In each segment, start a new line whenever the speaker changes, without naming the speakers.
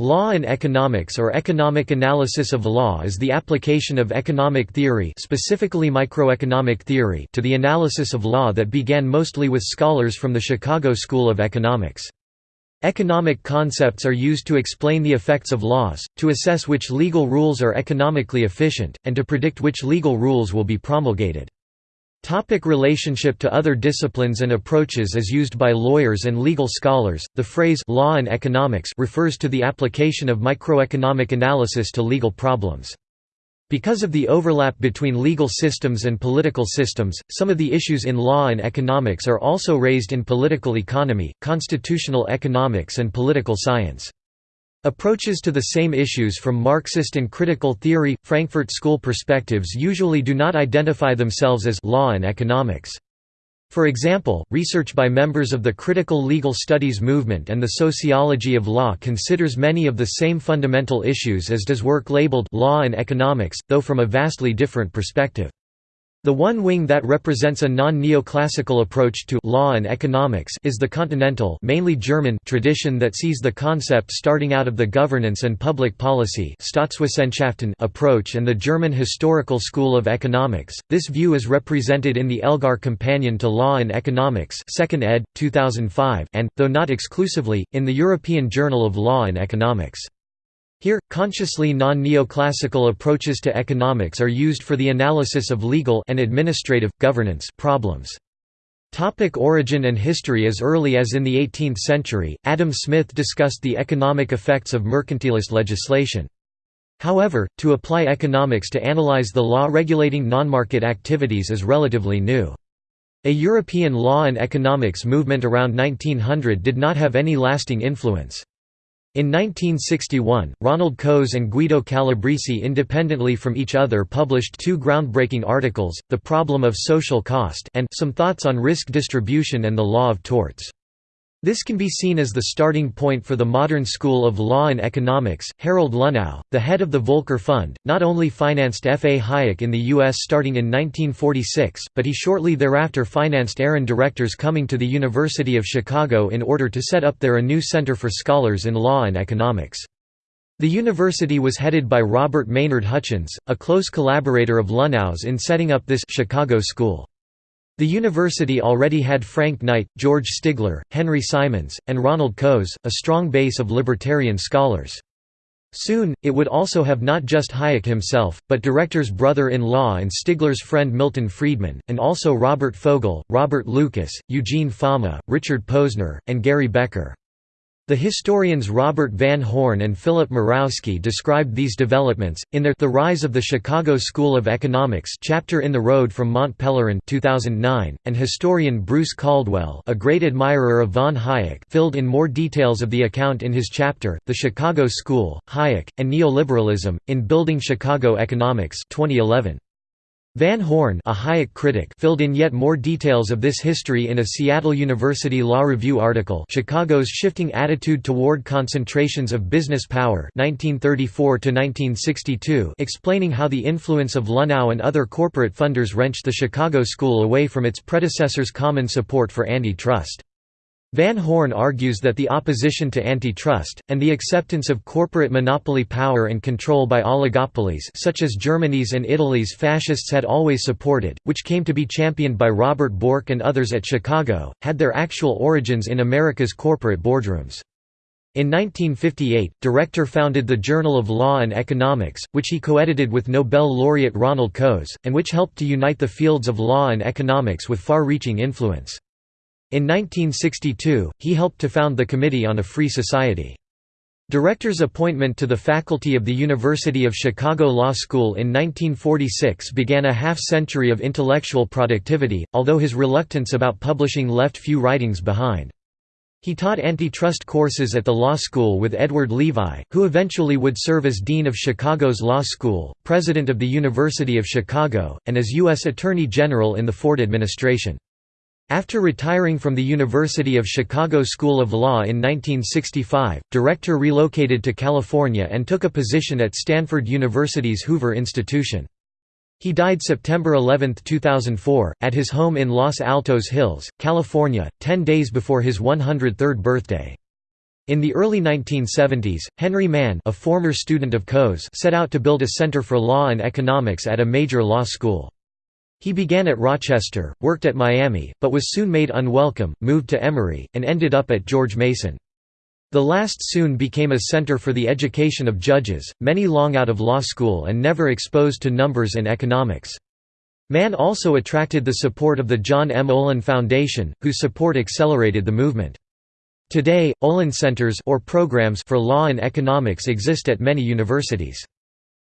Law and economics or economic analysis of law is the application of economic theory specifically microeconomic theory to the analysis of law that began mostly with scholars from the Chicago School of Economics. Economic concepts are used to explain the effects of laws, to assess which legal rules are economically efficient, and to predict which legal rules will be promulgated. Topic relationship to other disciplines and approaches is used by lawyers and legal scholars. The phrase law and economics refers to the application of microeconomic analysis to legal problems. Because of the overlap between legal systems and political systems, some of the issues in law and economics are also raised in political economy, constitutional economics and political science. Approaches to the same issues from Marxist and critical theory, Frankfurt School perspectives usually do not identify themselves as law and economics. For example, research by members of the critical legal studies movement and the sociology of law considers many of the same fundamental issues as does work labeled law and economics, though from a vastly different perspective. The one wing that represents a non-neoclassical approach to law and economics is the continental mainly German tradition that sees the concept starting out of the governance and public policy approach and the German historical school of economics. This view is represented in the Elgar Companion to Law and Economics 2nd ed. 2005 and, though not exclusively, in the European Journal of Law and Economics. Here, consciously non-neoclassical approaches to economics are used for the analysis of legal and administrative, governance problems. Topic origin and history As early as in the 18th century, Adam Smith discussed the economic effects of mercantilist legislation. However, to apply economics to analyze the law regulating non-market activities is relatively new. A European law and economics movement around 1900 did not have any lasting influence. In 1961, Ronald Coase and Guido Calabresi independently from each other published two groundbreaking articles, The Problem of Social Cost and Some Thoughts on Risk Distribution and the Law of Torts. This can be seen as the starting point for the modern school of law and economics. Harold Luhnow, the head of the Volcker Fund, not only financed F. A. Hayek in the U.S. starting in 1946, but he shortly thereafter financed Aaron Director's coming to the University of Chicago in order to set up there a new center for scholars in law and economics. The university was headed by Robert Maynard Hutchins, a close collaborator of Luhnow's in setting up this Chicago school. The university already had Frank Knight, George Stigler, Henry Simons, and Ronald Coase, a strong base of libertarian scholars. Soon, it would also have not just Hayek himself, but director's brother-in-law and Stigler's friend Milton Friedman, and also Robert Fogel, Robert Lucas, Eugene Fama, Richard Posner, and Gary Becker. The historians Robert Van Horn and Philip Mirowski described these developments, in their The Rise of the Chicago School of Economics chapter In the Road from Mont Pelerin 2009, and historian Bruce Caldwell a great admirer of von Hayek filled in more details of the account in his chapter, The Chicago School, Hayek, and Neoliberalism, in Building Chicago Economics 2011. Van Horn a Hayek critic filled in yet more details of this history in a Seattle University Law Review article Chicago's Shifting Attitude Toward Concentrations of Business Power 1934 explaining how the influence of Luhnow and other corporate funders wrenched the Chicago School away from its predecessor's common support for antitrust. Van Horn argues that the opposition to antitrust, and the acceptance of corporate monopoly power and control by oligopolies such as Germany's and Italy's fascists had always supported, which came to be championed by Robert Bork and others at Chicago, had their actual origins in America's corporate boardrooms. In 1958, Director founded the Journal of Law and Economics, which he co-edited with Nobel laureate Ronald Coase, and which helped to unite the fields of law and economics with far-reaching influence. In 1962, he helped to found the Committee on a Free Society. Director's appointment to the faculty of the University of Chicago Law School in 1946 began a half-century of intellectual productivity, although his reluctance about publishing left few writings behind. He taught antitrust courses at the law school with Edward Levi, who eventually would serve as Dean of Chicago's Law School, President of the University of Chicago, and as U.S. Attorney General in the Ford administration. After retiring from the University of Chicago School of Law in 1965, Director relocated to California and took a position at Stanford University's Hoover Institution. He died September 11, 2004, at his home in Los Altos Hills, California, ten days before his 103rd birthday. In the early 1970s, Henry Manne a former student of Coase set out to build a center for law and economics at a major law school. He began at Rochester, worked at Miami, but was soon made unwelcome, moved to Emory, and ended up at George Mason. The last soon became a center for the education of judges, many long out of law school and never exposed to numbers and economics. Manne also attracted the support of the John M. Olin Foundation, whose support accelerated the movement. Today, Olin Centers or programs for law and economics exist at many universities.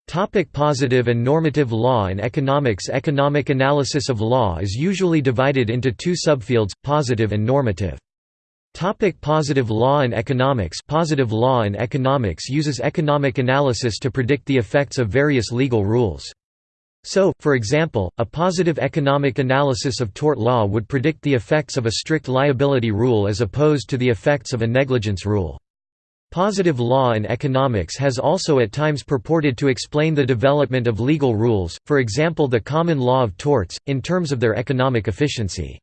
Topic positive and normative law and economics Economic analysis of law is usually divided into two subfields, positive and normative. Topic positive law and economics Positive law and economics uses economic analysis to predict the effects of various legal rules. So, for example, a positive economic analysis of tort law would predict the effects of a strict liability rule as opposed to the effects of a negligence rule. Positive law in economics has also at times purported to explain the development of legal rules, for example the common law of torts, in terms of their economic efficiency.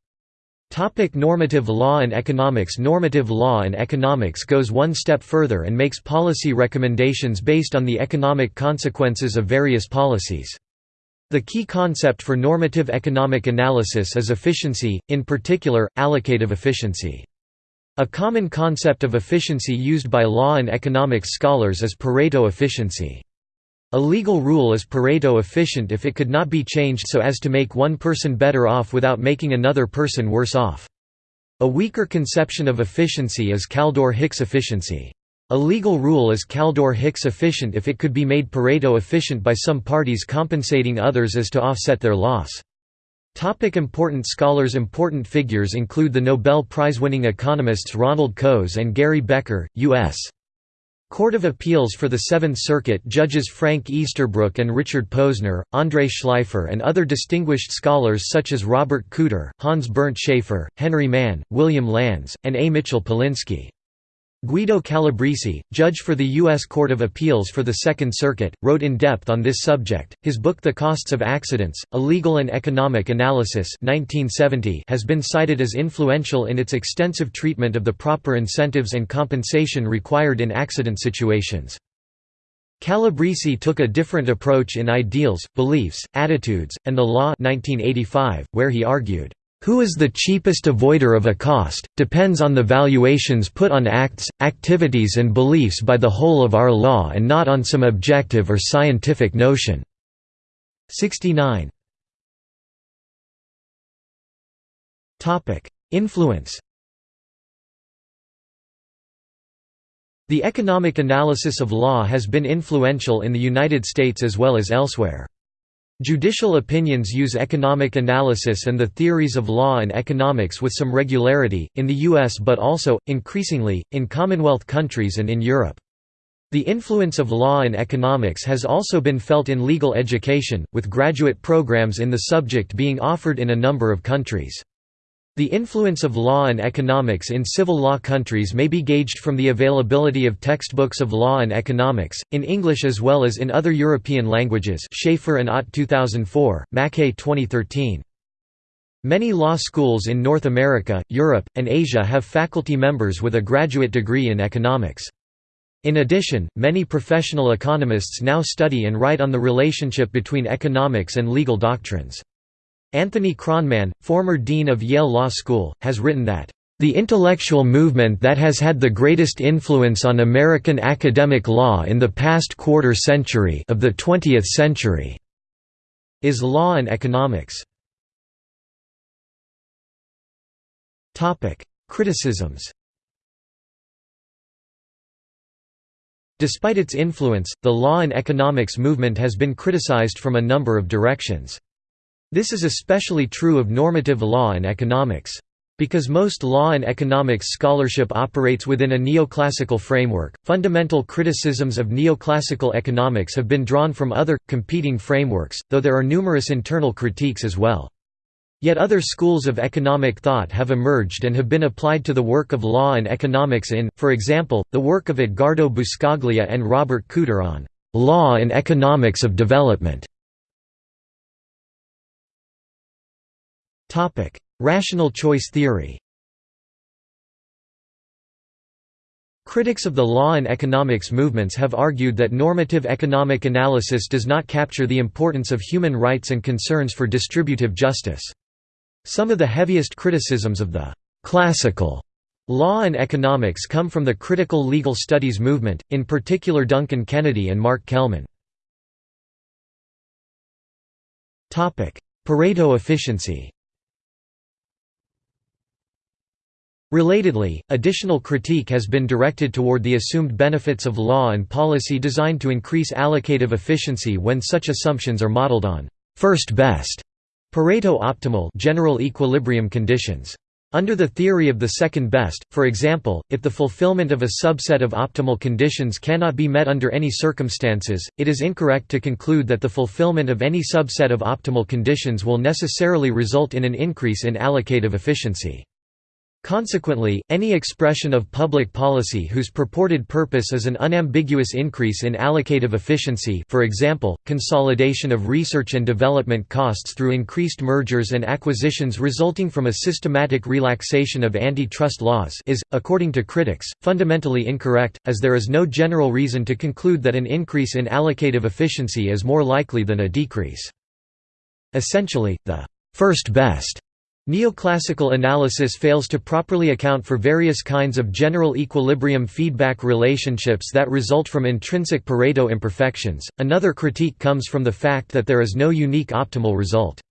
Topic normative law and economics Normative law and economics goes one step further and makes policy recommendations based on the economic consequences of various policies. The key concept for normative economic analysis is efficiency, in particular, allocative efficiency. A common concept of efficiency used by law and economics scholars is Pareto efficiency. A legal rule is Pareto efficient if it could not be changed so as to make one person better off without making another person worse off. A weaker conception of efficiency is Kaldor-Hicks efficiency. A legal rule is Kaldor-Hicks efficient if it could be made Pareto efficient by some parties compensating others as to offset their loss. Topic important scholars Important figures include the Nobel Prize-winning economists Ronald Coase and Gary Becker, U.S. Court of Appeals for the Seventh Circuit judges Frank Easterbrook and Richard Posner, André Shleifer and other distinguished scholars such as Robert Cooter, Hans Bernd Schaefer, Henry Manne, William Landes, and A. Mitchell Polinsky. Guido Calabresi, judge for the U.S. Court of Appeals for the Second Circuit, wrote in depth on this subject. His book The Costs of Accidents, A Legal and Economic Analysis 1970 has been cited as influential in its extensive treatment of the proper incentives and compensation required in accident situations. Calabresi took a different approach in Ideals, Beliefs, Attitudes, and the Law 1985, where he argued, who is the cheapest avoider of a cost, depends on the valuations put on acts, activities and beliefs by the whole of our law and not on some objective or scientific notion." 69 Influence The economic analysis of law has been influential in the United States as well as elsewhere. Judicial opinions use economic analysis and the theories of law and economics with some regularity, in the US but also, increasingly, in Commonwealth countries and in Europe. The influence of law and economics has also been felt in legal education, with graduate programs in the subject being offered in a number of countries. The influence of law and economics in civil law countries may be gauged from the availability of textbooks of law and economics, in English as well as in other European languages Schaefer and Ott 2004, Mackaay 2013. Many law schools in North America, Europe, and Asia have faculty members with a graduate degree in economics. In addition, many professional economists now study and write on the relationship between economics and legal doctrines. Anthony Kronman, former dean of Yale Law School, has written that, "...the intellectual movement that has had the greatest influence on American academic law in the past quarter century of the 20th century is law and economics." Criticisms Despite its influence, the law and economics movement has been criticized from a number of directions. This is especially true of normative law and economics. Because most law and economics scholarship operates within a neoclassical framework, fundamental criticisms of neoclassical economics have been drawn from other, competing frameworks, though there are numerous internal critiques as well. Yet other schools of economic thought have emerged and have been applied to the work of law and economics in, for example, the work of Edgardo Buscaglia and Robert Cooter on «law and economics of development». Rational choice theory Critics of the law and economics movements have argued that normative economic analysis does not capture the importance of human rights and concerns for distributive justice. Some of the heaviest criticisms of the classical law and economics come from the critical legal studies movement, in particular Duncan Kennedy and Mark Kelman. Pareto efficiency Relatedly, additional critique has been directed toward the assumed benefits of law and policy designed to increase allocative efficiency when such assumptions are modeled on first best Pareto optimal general equilibrium conditions. Under the theory of the second best, for example, if the fulfillment of a subset of optimal conditions cannot be met under any circumstances, it is incorrect to conclude that the fulfillment of any subset of optimal conditions will necessarily result in an increase in allocative efficiency. Consequently, any expression of public policy whose purported purpose is an unambiguous increase in allocative efficiency for example, consolidation of research and development costs through increased mergers and acquisitions resulting from a systematic relaxation of antitrust laws is, according to critics, fundamentally incorrect, as there is no general reason to conclude that an increase in allocative efficiency is more likely than a decrease. Essentially, the first best Neoclassical analysis fails to properly account for various kinds of general equilibrium feedback relationships that result from intrinsic Pareto imperfections. Another critique comes from the fact that there is no unique optimal result.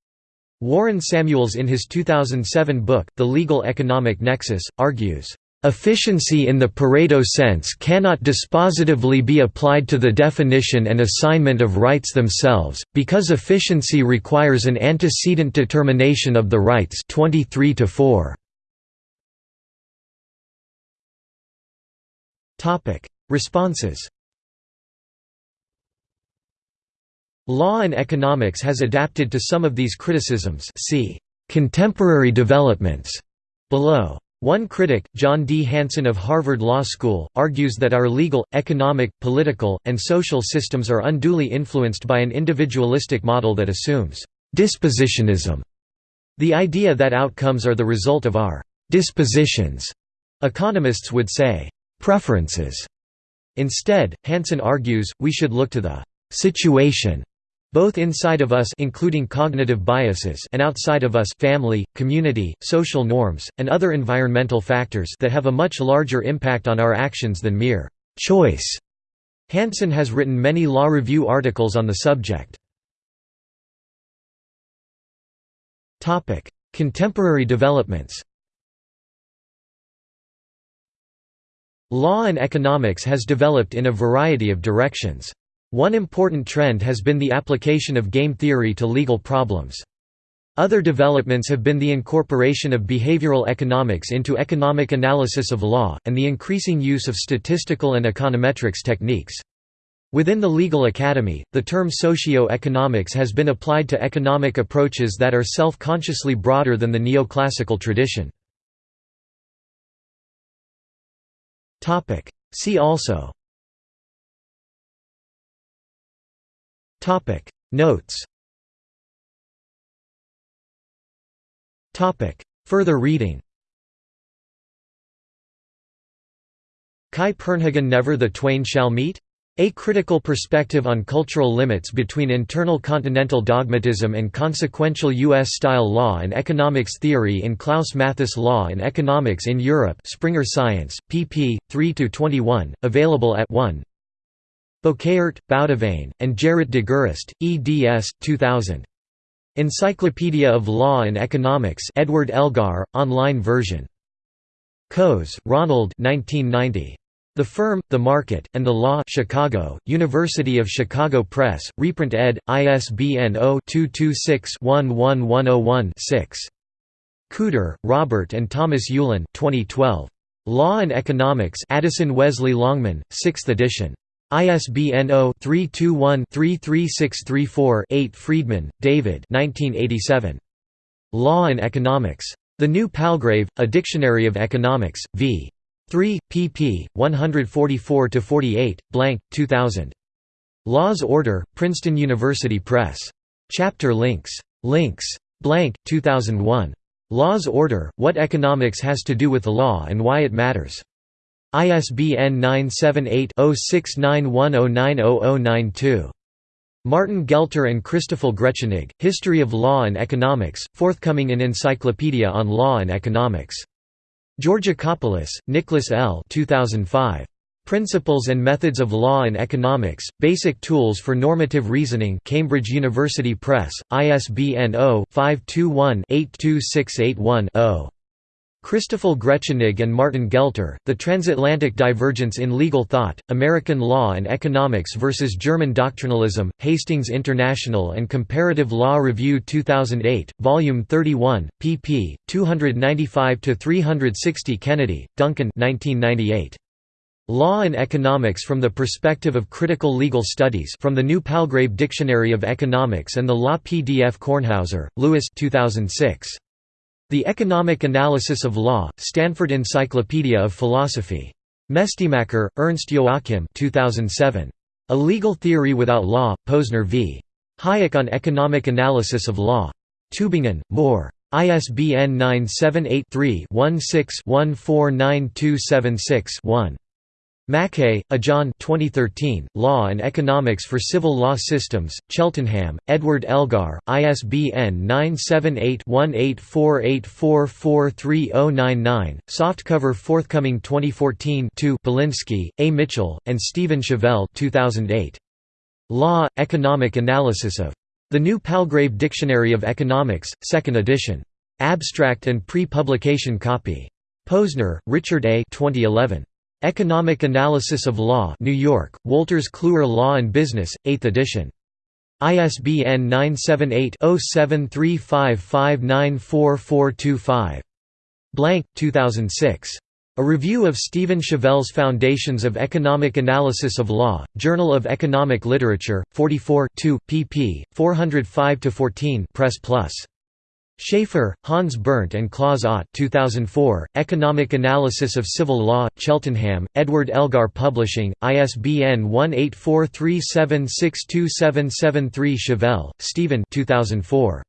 Warren Samuels in his 2007 book, The Legal Economic Nexus, argues, Efficiency in the Pareto sense cannot dispositively be applied to the definition and assignment of rights themselves, because efficiency requires an antecedent determination of the rights 23 to -4. Responses Law and economics has adapted to some of these criticisms see contemporary developments below. One critic, John D. Hanson of Harvard Law School, argues that our legal, economic, political, and social systems are unduly influenced by an individualistic model that assumes dispositionism, the idea that outcomes are the result of our dispositions. Economists would say preferences. Instead, Hanson argues, we should look to the situation both inside of us including cognitive biases and outside of us family, community, social norms, and other environmental factors that have a much larger impact on our actions than mere choice. Hanson has written many law review articles on the subject. Contemporary developments Law and economics has developed in a variety of directions. One important trend has been the application of game theory to legal problems. Other developments have been the incorporation of behavioral economics into economic analysis of law, and the increasing use of statistical and econometrics techniques. Within the legal academy, the term socio-economics has been applied to economic approaches that are self-consciously broader than the neoclassical tradition. See also Topic Notes Topic Further reading Kai Purnhagen Never the Twain Shall Meet? A Critical Perspective on Cultural Limits Between Internal Continental Dogmatism and Consequential U.S.-Style Law and Economics Theory in Klaus Mathis Law and Economics in Europe Springer Science, pp. 3–21, available at 1 Bouckaert, Boudewijn, and Gerrit de Gerest, eds. 2000. Encyclopedia of Law and Economics Edward Elgar, online version. Coase, Ronald 1990. The Firm, the Market, and the Law Chicago, University of Chicago Press, reprint ed., ISBN 0-226-11101-6. Cooter, Robert and Thomas Ulen 2012. Law and Economics Addison Wesley Longman, 6th edition. ISBN 0-321-33634-8 Friedman, David Law and Economics. The New Palgrave, A Dictionary of Economics, v. 3, pp. 144–48, blank, 2000. Law's Order, Princeton University Press. Chapter links. Links. Blank, 2001. Law's Order, What Economics Has to Do with the Law and Why It Matters. ISBN 978-0691090092. Martin Gelter and Christoffel Grechenig, History of Law and Economics, forthcoming in Encyclopedia on Law and Economics. Georgakopoulos, Nicholas L. 2005. Principles and Methods of Law and Economics, Basic Tools for Normative Reasoning Cambridge University Press, ISBN 0-521-82681-0. Christoffel Grechenig and Martin Gelter, The Transatlantic Divergence in Legal Thought, American Law and Economics versus German Doctrinalism, Hastings International and Comparative Law Review 2008, Volume 31, pp. 295–360 Kennedy, Duncan 1998. Law and Economics from the Perspective of Critical Legal Studies from the New Palgrave Dictionary of Economics and the Law PDF Kornhauser, Lewis 2006. The Economic Analysis of Law, Stanford Encyclopedia of Philosophy. Mestimacher, Ernst Joachim 2007. A Legal Theory Without Law, Posner v. Hayek on Economic Analysis of Law. Tübingen, Mohr. ISBN 978 3 16 149276 Mackaay, Ajahn 2013, Law and Economics for Civil Law Systems, Cheltenham, Edward Elgar, ISBN 978-1848443099, softcover forthcoming 2014 2 Polinsky, A. Mitchell, and Stephen Shavell 2008. Law, Economic Analysis of The New Palgrave Dictionary of Economics, 2nd edition. Abstract and pre-publication copy. Posner, Richard A. 2011. Economic Analysis of Law New York, Wolters Kluwer Law and Business, 8th edition. ISBN 978-0735594425. Blank, 2006. A Review of Stephen Shavell's Foundations of Economic Analysis of Law, Journal of Economic Literature, 44 pp. 405–14 Press Plus. Schaefer, Hans Bernd and Klaus Ott 2004, Economic Analysis of Civil Law, Cheltenham, Edward Elgar Publishing, ISBN 1843762773 Shavell, Stephen 2004.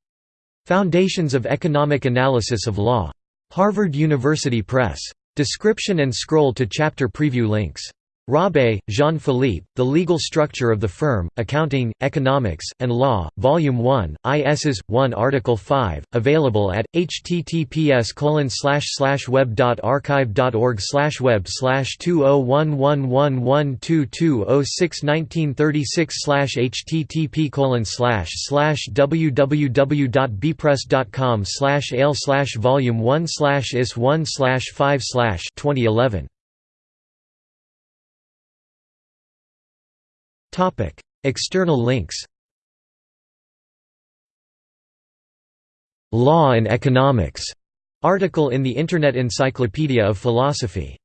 Foundations of Economic Analysis of Law. Harvard University Press. Description and scroll to chapter preview links. Rabe, Jean-Philippe, The Legal Structure of the Firm, Accounting, Economics, and Law, Volume 1, ISs. 1 Article 5, available at, https web.archive.org web 20111122061936 http www.bpress.com ale volume 1 is 1 5 2011 Topic: External links. Law and Economics article in the Internet Encyclopedia of Philosophy